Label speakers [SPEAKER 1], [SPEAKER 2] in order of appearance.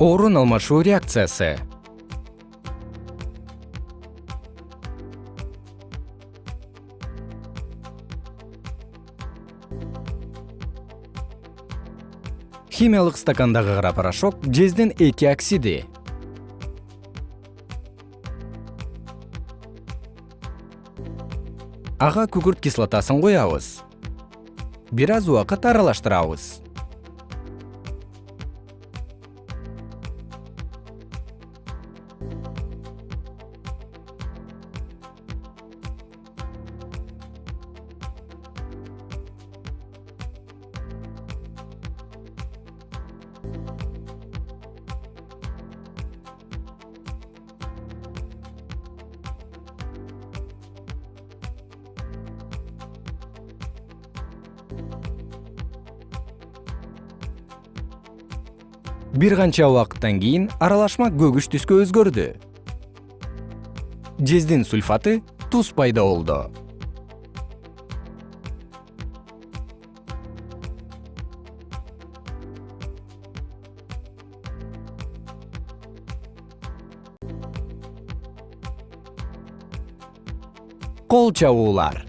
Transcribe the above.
[SPEAKER 1] орун алмашуу реакциясы. Химиялык стакандагы кара порошок жездин эки оксиди. Ага күкүрт кислотасын куябыз бир аз убакыт аралаштырабыз бир канча убакыттан кийин аралашма көгүш түскө өзгөрдү. Жездин сульфаты туз пайда болду. Кол чабуулар